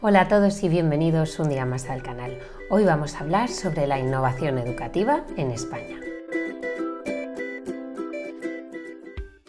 Hola a todos y bienvenidos un día más al canal. Hoy vamos a hablar sobre la innovación educativa en España.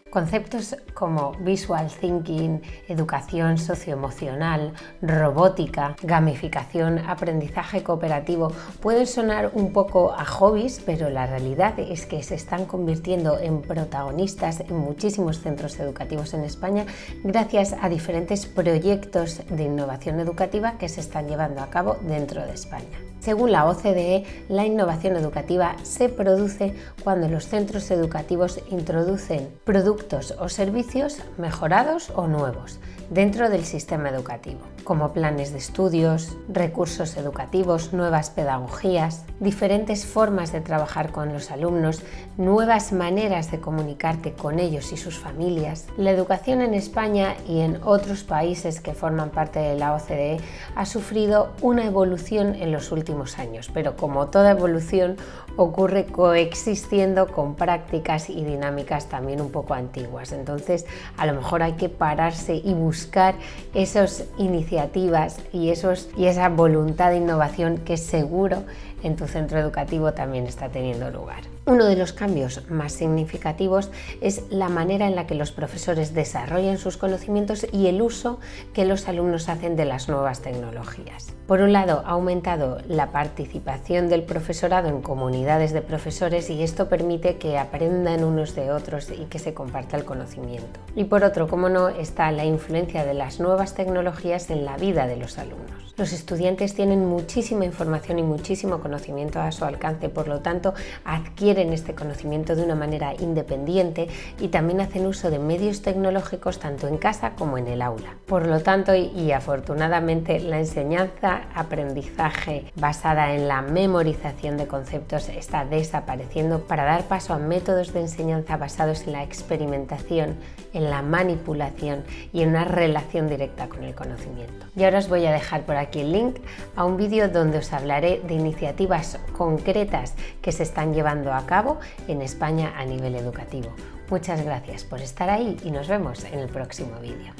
Conceptos como visual thinking, educación socioemocional, robótica, gamificación, aprendizaje cooperativo pueden sonar un poco a hobbies, pero la realidad es que se están convirtiendo en protagonistas en muchísimos centros educativos en España gracias a diferentes proyectos de innovación educativa que se están llevando a cabo dentro de España. Según la OCDE, la innovación educativa se produce cuando los centros educativos introducen productos o servicios mejorados o nuevos dentro del sistema educativo, como planes de estudios, recursos educativos, nuevas pedagogías, diferentes formas de trabajar con los alumnos, nuevas maneras de comunicarte con ellos y sus familias. La educación en España y en otros países que forman parte de la OCDE ha sufrido una evolución en los últimos años, pero como toda evolución ocurre coexistiendo con prácticas y dinámicas también un poco antiguas. Entonces, a lo mejor hay que pararse y buscar esas iniciativas y, esos, y esa voluntad de innovación que seguro en tu centro educativo también está teniendo lugar. Uno de los cambios más significativos es la manera en la que los profesores desarrollan sus conocimientos y el uso que los alumnos hacen de las nuevas tecnologías. Por un lado, ha aumentado la participación del profesorado en comunidades de profesores y esto permite que aprendan unos de otros y que se comparta el conocimiento. Y por otro, como no, está la influencia de las nuevas tecnologías en la vida de los alumnos. Los estudiantes tienen muchísima información y muchísimo conocimiento a su alcance, por lo tanto adquieren este conocimiento de una manera independiente y también hacen uso de medios tecnológicos tanto en casa como en el aula. Por lo tanto, y afortunadamente, la enseñanza, aprendizaje basada en la memorización de conceptos está desapareciendo para dar paso a métodos de enseñanza basados en la experimentación, en la manipulación y en una relación directa con el conocimiento. Y ahora os voy a dejar por aquí el link a un vídeo donde os hablaré de iniciativas concretas que se están llevando a cabo en España a nivel educativo. Muchas gracias por estar ahí y nos vemos en el próximo vídeo.